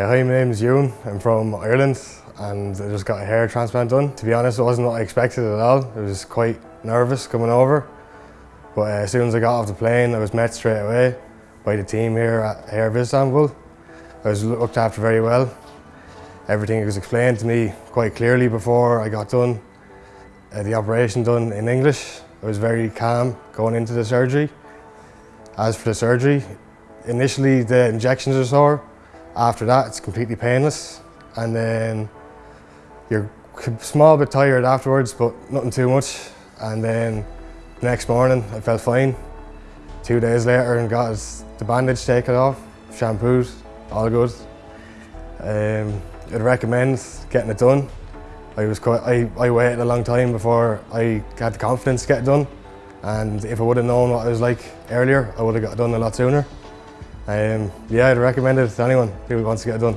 my name is Ewan. I'm from Ireland and I just got a hair transplant done. To be honest, it wasn't what I expected at all. I was quite nervous coming over. But uh, as soon as I got off the plane, I was met straight away by the team here at Hair of Istanbul. I was looked after very well. Everything was explained to me quite clearly before I got done. Uh, the operation done in English. I was very calm going into the surgery. As for the surgery, initially the injections are sore. After that, it's completely painless. And then you're a small bit tired afterwards, but nothing too much. And then the next morning, I felt fine. Two days later, and got the bandage taken off, shampooed, all good. Um, I'd recommend getting it done. I was quite, I, I waited a long time before I had the confidence to get it done. And if I would have known what it was like earlier, I would have got it done a lot sooner. Um, yeah, I'd recommend it to anyone who wants to get it done.